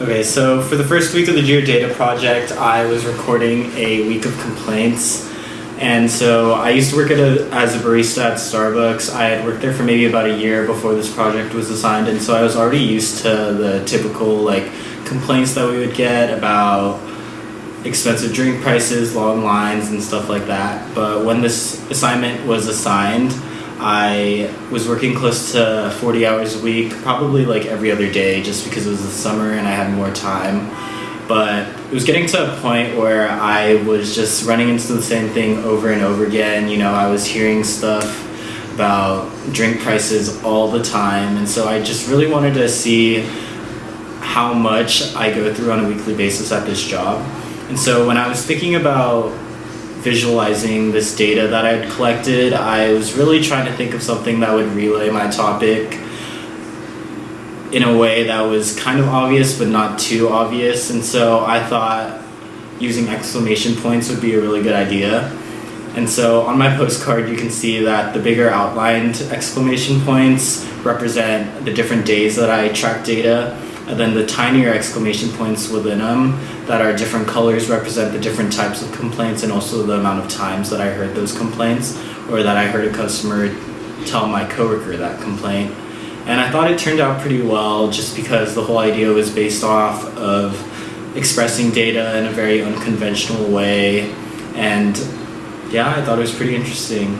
Okay, so for the first week of the Data project, I was recording a week of complaints. And so I used to work a, as a barista at Starbucks. I had worked there for maybe about a year before this project was assigned, and so I was already used to the typical like complaints that we would get about expensive drink prices, long lines, and stuff like that. But when this assignment was assigned, I was working close to 40 hours a week, probably like every other day, just because it was the summer and I had more time. But it was getting to a point where I was just running into the same thing over and over again. You know, I was hearing stuff about drink prices all the time, and so I just really wanted to see how much I go through on a weekly basis at this job. And so when I was thinking about visualizing this data that I had collected, I was really trying to think of something that would relay my topic in a way that was kind of obvious but not too obvious. And so I thought using exclamation points would be a really good idea. And so on my postcard, you can see that the bigger outlined exclamation points represent the different days that I track data and then the tinier exclamation points within them that are different colors represent the different types of complaints and also the amount of times that I heard those complaints or that I heard a customer tell my coworker that complaint. And I thought it turned out pretty well just because the whole idea was based off of expressing data in a very unconventional way. And yeah, I thought it was pretty interesting.